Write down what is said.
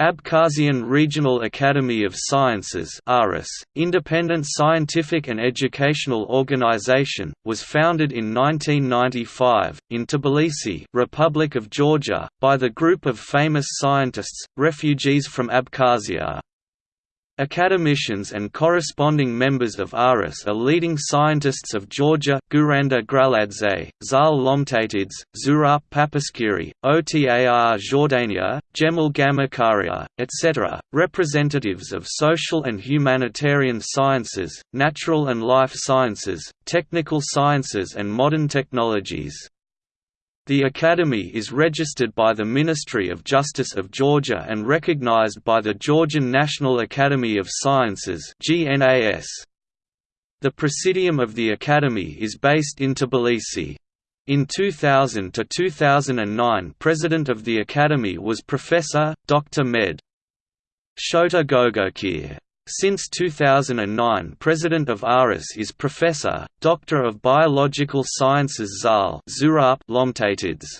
Abkhazian Regional Academy of Sciences independent scientific and educational organization, was founded in 1995, in Tbilisi Republic of Georgia, by the group of famous scientists, refugees from Abkhazia. Academicians and corresponding members of ARIS are leading scientists of Georgia, Guranda Gvaladze, Zal Lomtatidze, Zurab Papaskiri, Otar Jordania, Jemal Gamakharia, etc., representatives of social and humanitarian sciences, natural and life sciences, technical sciences and modern technologies. The Academy is registered by the Ministry of Justice of Georgia and recognized by the Georgian National Academy of Sciences The Presidium of the Academy is based in Tbilisi. In 2000 to 2009 President of the Academy was Professor, Dr. Med. Shota Gogokir. Since 2009 President of ARIS is Professor, Doctor of Biological Sciences Zal Lomtatidze.